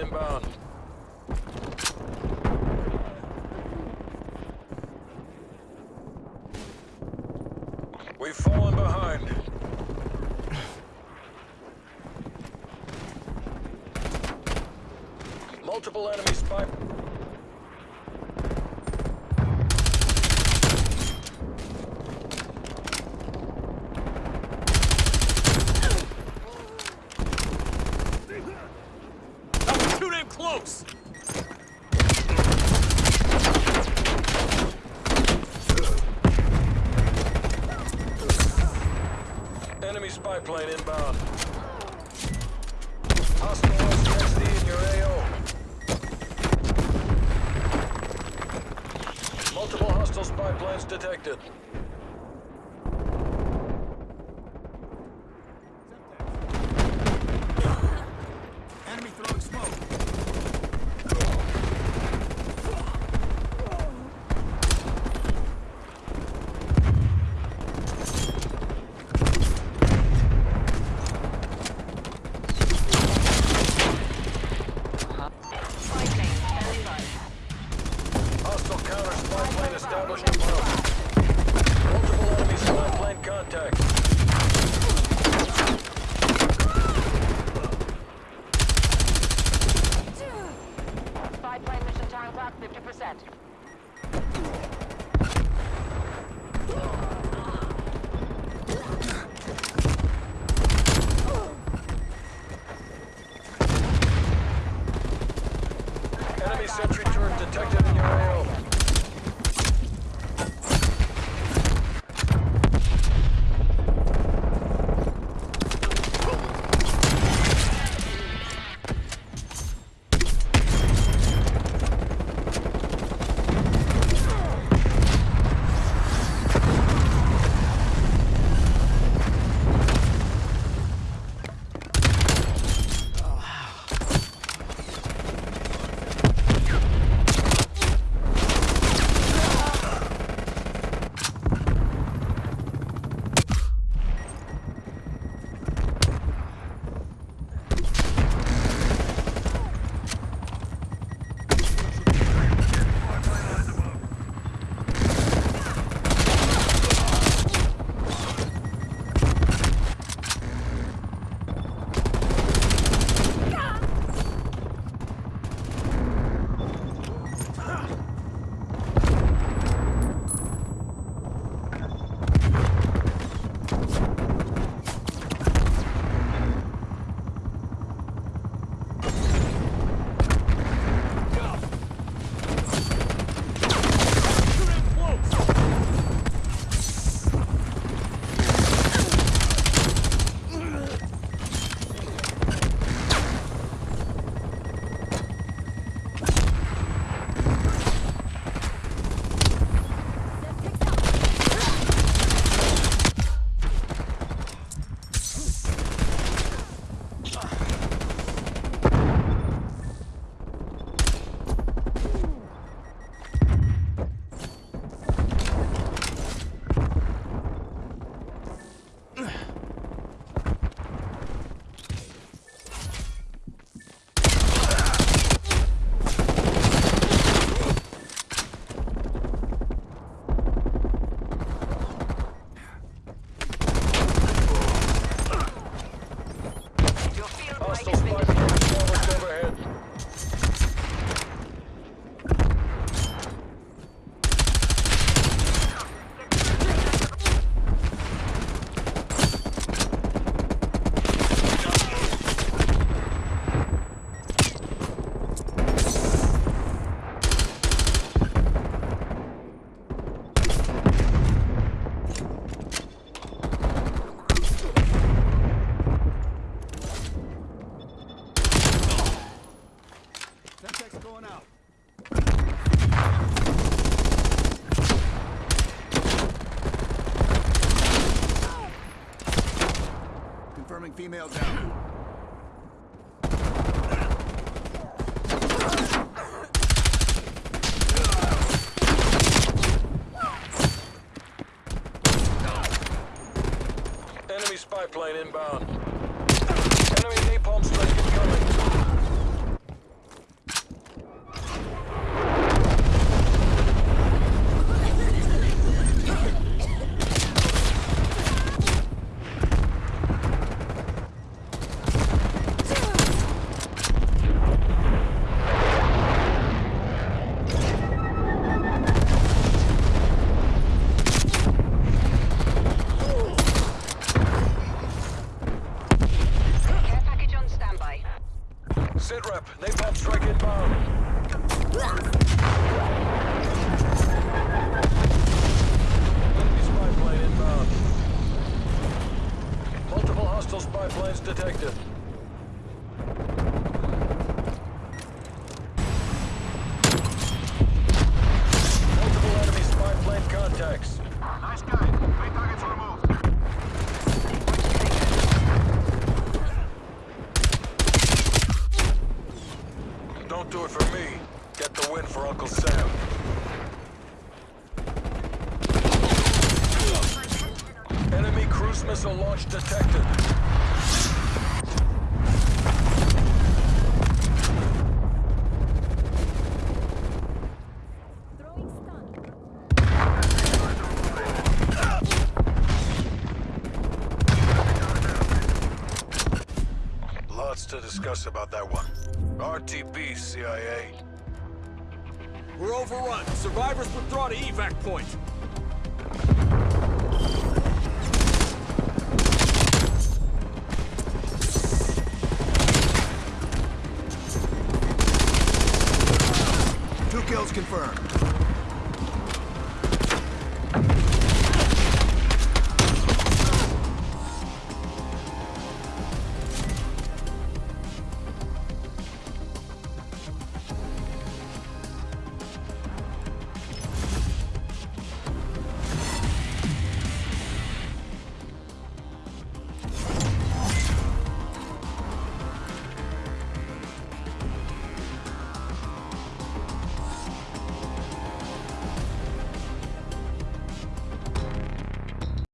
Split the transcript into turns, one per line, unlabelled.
inbound. We've fallen behind. Multiple enemy spy...
That was too damn close!
Enemy spy plane inbound. Multiple hostile spy planes detected.
Enemy throwing smoke.
Hostile counter spy plane established above. Multiple enemy spy plane contacts.
Spy plane mission time clock 50%. Confirming
female
down. Enemy
spy plane inbound. Enemy
napalm strike incoming. attacks. Nice guy.
Three targets removed. Don't do it for me. Get the win for Uncle Sam. Enemy cruise missile launch detected. Lots to discuss about that one. RTB, CIA.
We're overrun. Survivors withdraw to evac point.
Two kills confirmed.